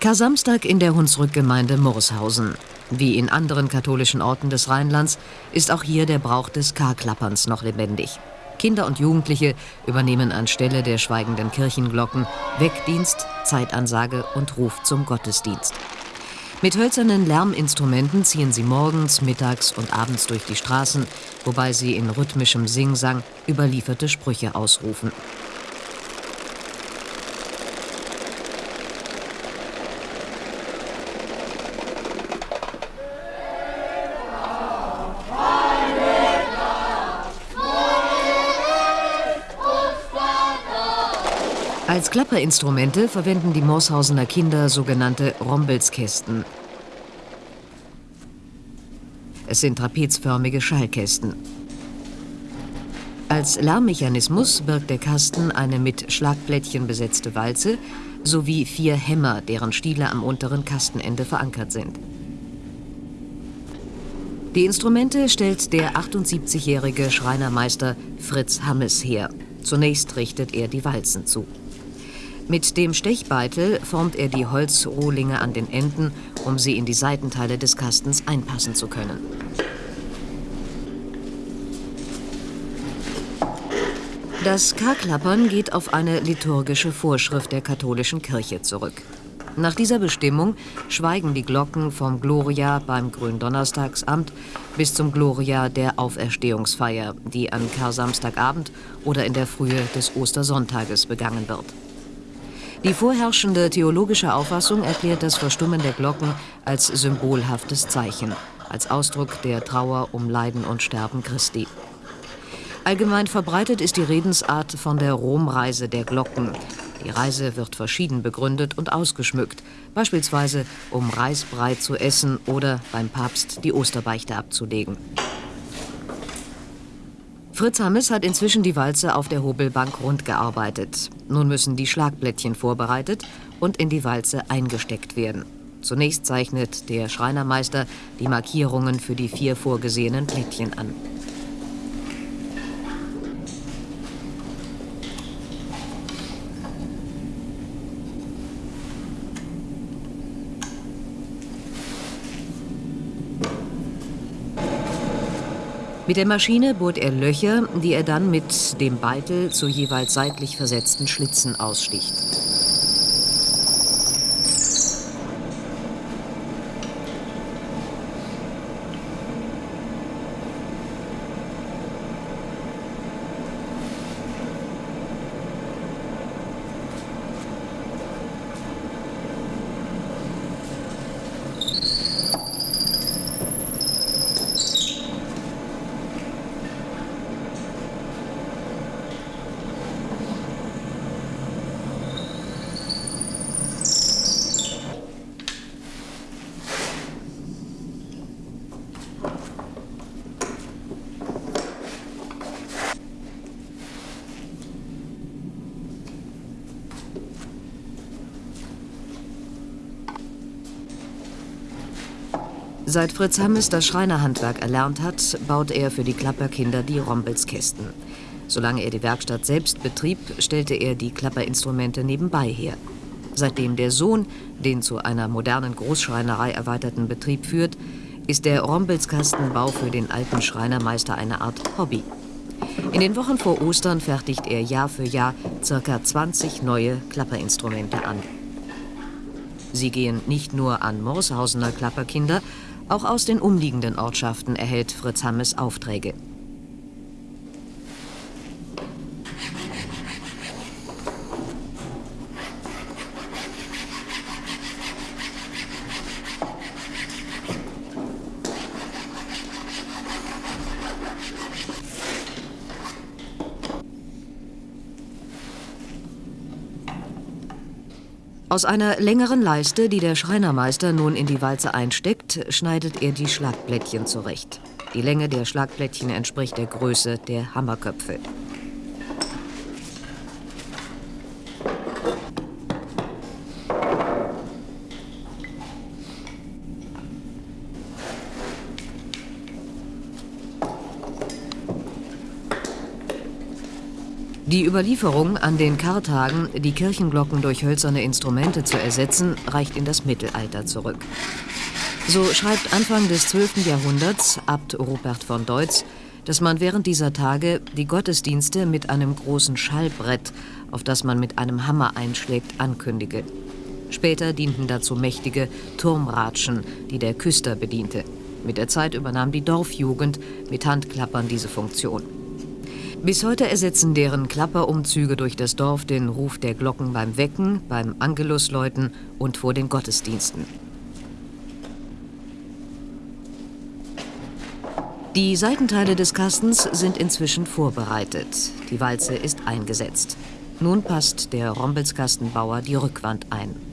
Kar-Samstag in der Hunsrückgemeinde Murshausen. Wie in anderen katholischen Orten des Rheinlands ist auch hier der Brauch des Karklapperns noch lebendig. Kinder und Jugendliche übernehmen anstelle der schweigenden Kirchenglocken Weckdienst, Zeitansage und Ruf zum Gottesdienst. Mit hölzernen Lärminstrumenten ziehen sie morgens, mittags und abends durch die Straßen, wobei sie in rhythmischem Singsang überlieferte Sprüche ausrufen. Als Klapperinstrumente verwenden die Morshausener Kinder sogenannte Rombelskästen. Es sind trapezförmige Schallkästen. Als Lärmmechanismus birgt der Kasten eine mit Schlagblättchen besetzte Walze sowie vier Hämmer, deren Stiele am unteren Kastenende verankert sind. Die Instrumente stellt der 78-jährige Schreinermeister Fritz Hammes her. Zunächst richtet er die Walzen zu. Mit dem Stechbeitel formt er die Holzrohlinge an den Enden, um sie in die Seitenteile des Kastens einpassen zu können. Das Karklappern geht auf eine liturgische Vorschrift der katholischen Kirche zurück. Nach dieser Bestimmung schweigen die Glocken vom Gloria beim Gründonnerstagsamt bis zum Gloria der Auferstehungsfeier, die an Kar-Samstagabend oder in der Frühe des Ostersonntages begangen wird. Die vorherrschende theologische Auffassung erklärt das Verstummen der Glocken als symbolhaftes Zeichen, als Ausdruck der Trauer um Leiden und Sterben Christi. Allgemein verbreitet ist die Redensart von der Romreise der Glocken. Die Reise wird verschieden begründet und ausgeschmückt, beispielsweise um Reisbrei zu essen oder beim Papst die Osterbeichte abzulegen. Fritz Hammes hat inzwischen die Walze auf der Hobelbank rund gearbeitet. Nun müssen die Schlagblättchen vorbereitet und in die Walze eingesteckt werden. Zunächst zeichnet der Schreinermeister die Markierungen für die vier vorgesehenen Blättchen an. Mit der Maschine bohrt er Löcher, die er dann mit dem Beitel zu jeweils seitlich versetzten Schlitzen aussticht. Seit Fritz Hammes das Schreinerhandwerk erlernt hat, baut er für die Klapperkinder die Rombelskästen. Solange er die Werkstatt selbst betrieb, stellte er die Klapperinstrumente nebenbei her. Seitdem der Sohn den zu einer modernen Großschreinerei erweiterten Betrieb führt, ist der Rombelskastenbau für den alten Schreinermeister eine Art Hobby. In den Wochen vor Ostern fertigt er Jahr für Jahr ca. 20 neue Klapperinstrumente an. Sie gehen nicht nur an Morshausener Klapperkinder, auch aus den umliegenden Ortschaften erhält Fritz Hammes Aufträge. Aus einer längeren Leiste, die der Schreinermeister nun in die Walze einsteckt, schneidet er die Schlagblättchen zurecht. Die Länge der Schlagblättchen entspricht der Größe der Hammerköpfe. Die Überlieferung, an den Kartagen die Kirchenglocken durch hölzerne Instrumente zu ersetzen, reicht in das Mittelalter zurück. So schreibt Anfang des 12. Jahrhunderts Abt Rupert von Deutz, dass man während dieser Tage die Gottesdienste mit einem großen Schallbrett, auf das man mit einem Hammer einschlägt, ankündige. Später dienten dazu mächtige Turmratschen, die der Küster bediente. Mit der Zeit übernahm die Dorfjugend mit Handklappern diese Funktion. Bis heute ersetzen deren Klapperumzüge durch das Dorf den Ruf der Glocken beim Wecken, beim Angelusläuten und vor den Gottesdiensten. Die Seitenteile des Kastens sind inzwischen vorbereitet. Die Walze ist eingesetzt. Nun passt der Rombelskastenbauer die Rückwand ein.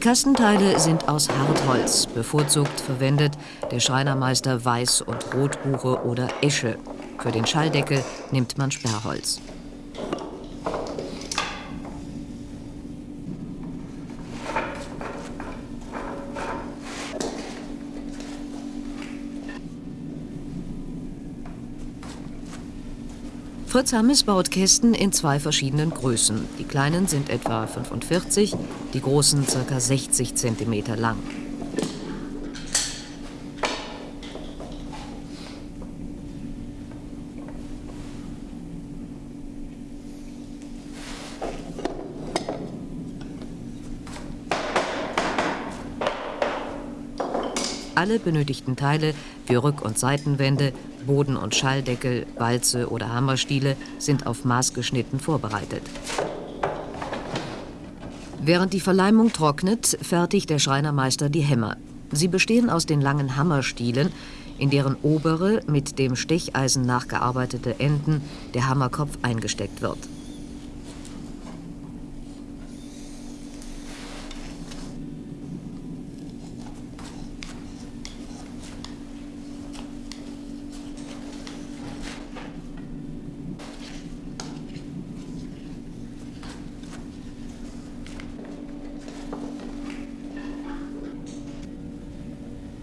Die Kastenteile sind aus Hartholz, bevorzugt verwendet der Schreinermeister Weiß- und Rotbuche oder Esche. Für den Schalldeckel nimmt man Sperrholz. Fritz Hammes baut Kästen in zwei verschiedenen Größen. Die kleinen sind etwa 45, die großen ca. 60 cm lang. Alle benötigten Teile wie Rück- und Seitenwände, Boden- und Schalldeckel, Walze oder Hammerstiele sind auf Maß geschnitten vorbereitet. Während die Verleimung trocknet, fertigt der Schreinermeister die Hämmer. Sie bestehen aus den langen Hammerstielen, in deren obere, mit dem Stecheisen nachgearbeitete Enden der Hammerkopf eingesteckt wird.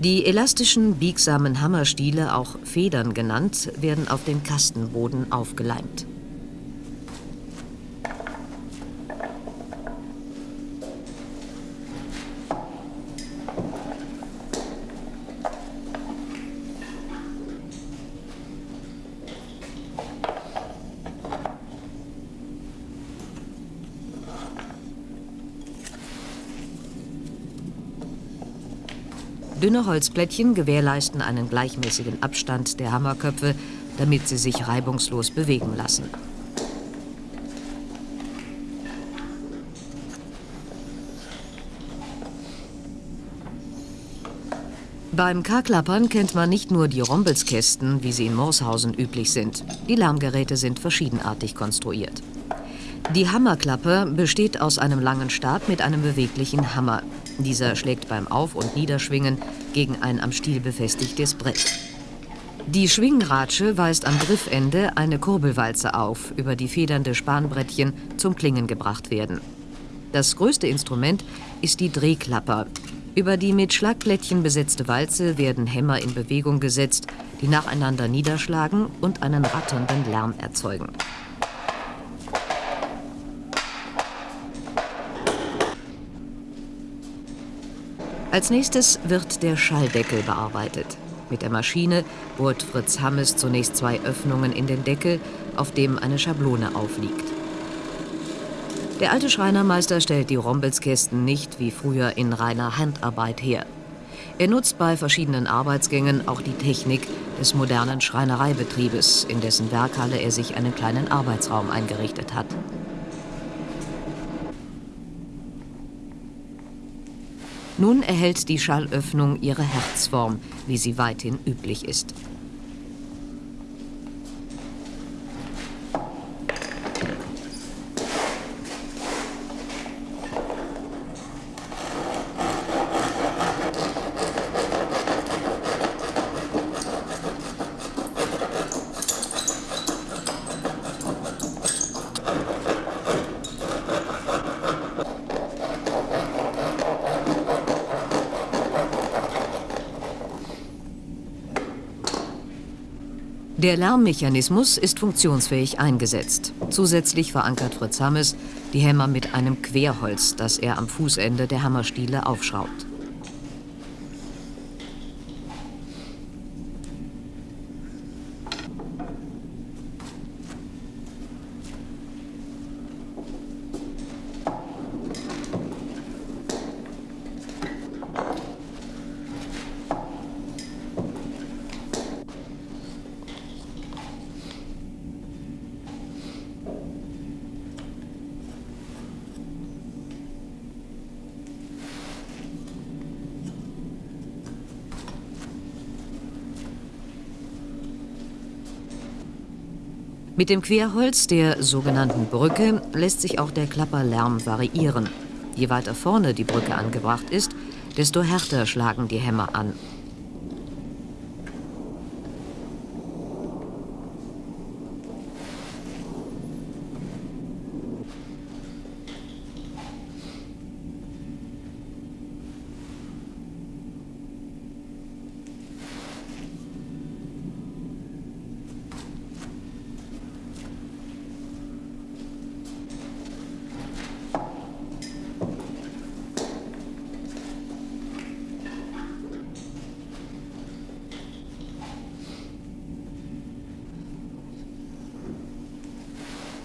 Die elastischen, biegsamen Hammerstiele, auch Federn genannt, werden auf den Kastenboden aufgeleimt. Dünne Holzplättchen gewährleisten einen gleichmäßigen Abstand der Hammerköpfe, damit sie sich reibungslos bewegen lassen. Beim Karklappern kennt man nicht nur die Rombelskästen, wie sie in Morshausen üblich sind. Die Lärmgeräte sind verschiedenartig konstruiert. Die Hammerklappe besteht aus einem langen Stab mit einem beweglichen Hammer. Dieser schlägt beim Auf- und Niederschwingen gegen ein am Stiel befestigtes Brett. Die Schwingratsche weist am Griffende eine Kurbelwalze auf, über die federnde Spanbrettchen zum Klingen gebracht werden. Das größte Instrument ist die Drehklapper. Über die mit Schlagplättchen besetzte Walze werden Hämmer in Bewegung gesetzt, die nacheinander niederschlagen und einen ratternden Lärm erzeugen. Als nächstes wird der Schalldeckel bearbeitet. Mit der Maschine bohrt Fritz Hammes zunächst zwei Öffnungen in den Deckel, auf dem eine Schablone aufliegt. Der alte Schreinermeister stellt die Rombelskästen nicht wie früher in reiner Handarbeit her. Er nutzt bei verschiedenen Arbeitsgängen auch die Technik des modernen Schreinereibetriebes, in dessen Werkhalle er sich einen kleinen Arbeitsraum eingerichtet hat. Nun erhält die Schallöffnung ihre Herzform, wie sie weithin üblich ist. Der Lärmmechanismus ist funktionsfähig eingesetzt. Zusätzlich verankert Fritz Hammes die Hämmer mit einem Querholz, das er am Fußende der Hammerstiele aufschraubt. Mit dem Querholz der sogenannten Brücke lässt sich auch der Klapperlärm variieren. Je weiter vorne die Brücke angebracht ist, desto härter schlagen die Hämmer an.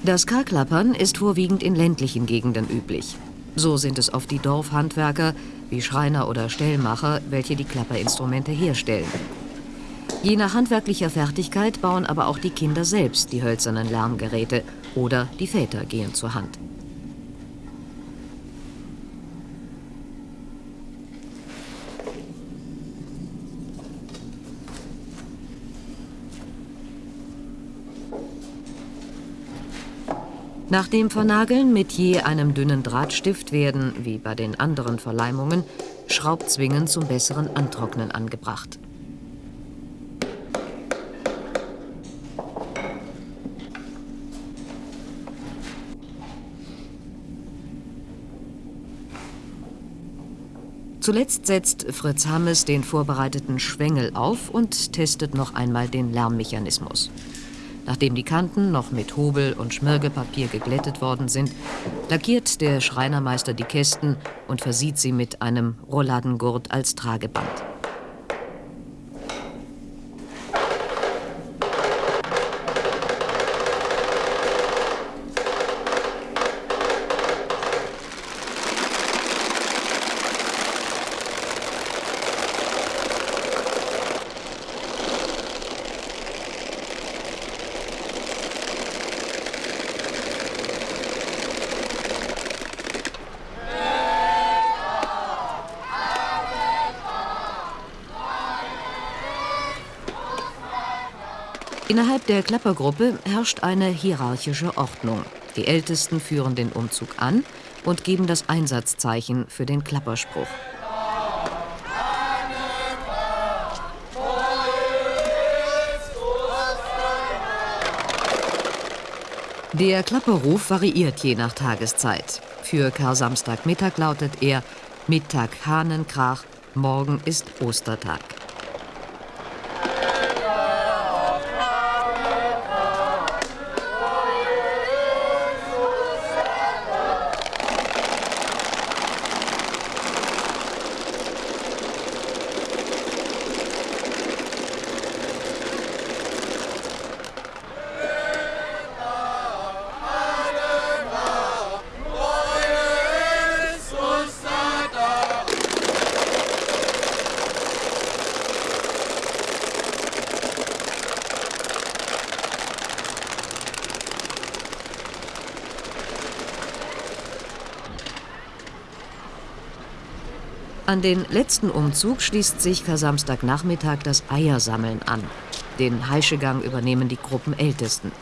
Das Karklappern ist vorwiegend in ländlichen Gegenden üblich. So sind es oft die Dorfhandwerker, wie Schreiner oder Stellmacher, welche die Klapperinstrumente herstellen. Je nach handwerklicher Fertigkeit bauen aber auch die Kinder selbst die hölzernen Lärmgeräte oder die Väter gehen zur Hand. Nach dem Vernageln mit je einem dünnen Drahtstift werden, wie bei den anderen Verleimungen, Schraubzwingen zum besseren Antrocknen angebracht. Zuletzt setzt Fritz Hammes den vorbereiteten Schwengel auf und testet noch einmal den Lärmmechanismus. Nachdem die Kanten noch mit Hobel und Schmirgelpapier geglättet worden sind, lackiert der Schreinermeister die Kästen und versieht sie mit einem Rolladengurt als Trageband. Innerhalb der Klappergruppe herrscht eine hierarchische Ordnung. Die Ältesten führen den Umzug an und geben das Einsatzzeichen für den Klapperspruch. Der Klapperruf variiert je nach Tageszeit. Für Kar-Samstagmittag lautet er Mittag Hahnenkrach, morgen ist Ostertag. An den letzten Umzug schließt sich Samstagnachmittag das Eiersammeln an. Den Heischegang übernehmen die Gruppenältesten.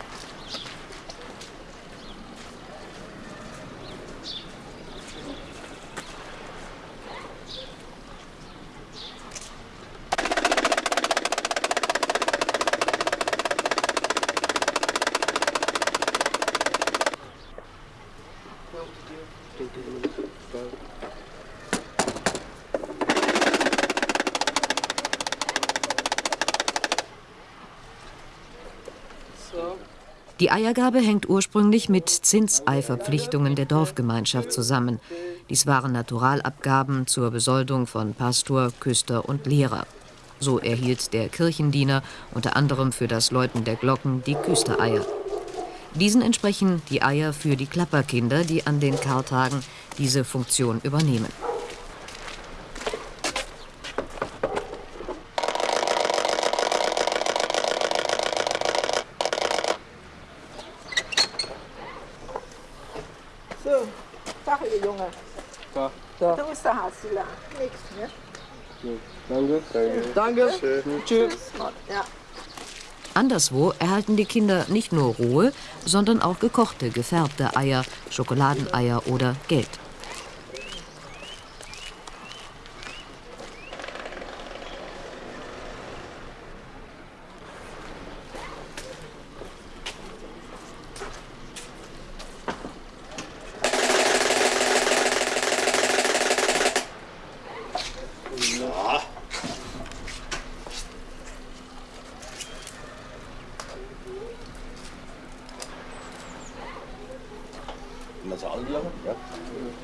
Die Eiergabe hängt ursprünglich mit Zinseiverpflichtungen der Dorfgemeinschaft zusammen. Dies waren Naturalabgaben zur Besoldung von Pastor, Küster und Lehrer. So erhielt der Kirchendiener unter anderem für das Läuten der Glocken die Küstereier. Diesen entsprechen die Eier für die Klapperkinder, die an den Kartagen diese Funktion übernehmen. Hassler. Nix, ne? Danke. Danke. Danke. Tschüss. Ja. Anderswo erhalten die Kinder nicht nur rohe, sondern auch gekochte, gefärbte Eier, Schokoladeneier oder Geld.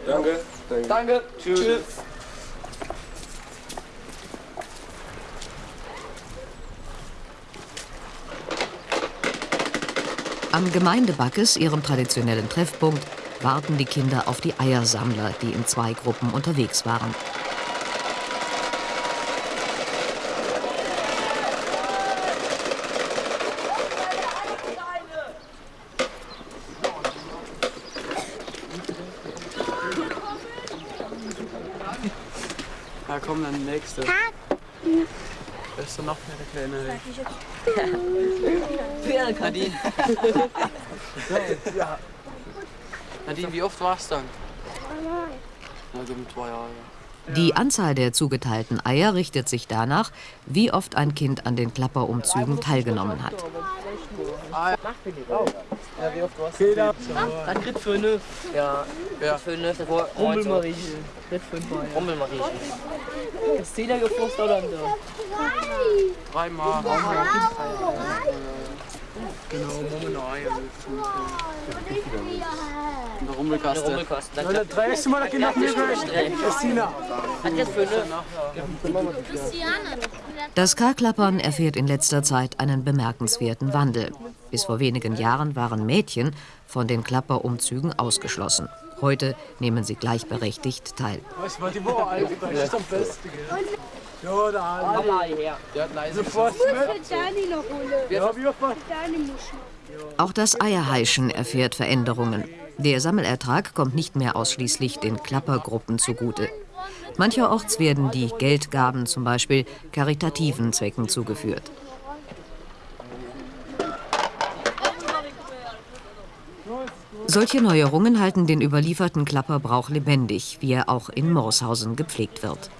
Ja. Danke. Danke. Tschüss. Tschüss. Am Gemeindebackes, ihrem traditionellen Treffpunkt, warten die Kinder auf die Eiersammler, die in zwei Gruppen unterwegs waren. Ja, nächste. Wer ist denn noch mehr der kleine? Nadine. ja. Nadine, wie oft warst du dann? Also mit zwei Jahren. Die Anzahl der zugeteilten Eier richtet sich danach, wie oft ein Kind an den Klapperumzügen teilgenommen hat. Ja, wie oft warst du? Dann kriegt fünf. Ja, Ja. fünf. Das war Rummelmariechen. Kriegt fünf Mal. Rummelmariechen. Ist Zehner geflossen oder so? Dreimal. Genau, Moment Eier. In der Eine Rummelkaste. Rummelkosten. Dann kriegt Das erste Mal, dass ich nach mir gehört Christina. Hat jetzt fünf. Das Karklappern erfährt in letzter Zeit einen bemerkenswerten Wandel. Bis vor wenigen Jahren waren Mädchen von den Klapperumzügen ausgeschlossen. Heute nehmen sie gleichberechtigt teil. Was war die Woche eigentlich? Das ist am besten, gell? Ja, der Arne. Mama her. Der hat leise Sofort mit. Dani noch holen. Ja, wie oft war Dani muss noch. Auch das Eierheischen erfährt Veränderungen. Der Sammelertrag kommt nicht mehr ausschließlich den Klappergruppen zugute. Mancherorts werden die Geldgaben zum Beispiel karitativen Zwecken zugeführt. Solche Neuerungen halten den überlieferten Klapperbrauch lebendig, wie er auch in Morshausen gepflegt wird.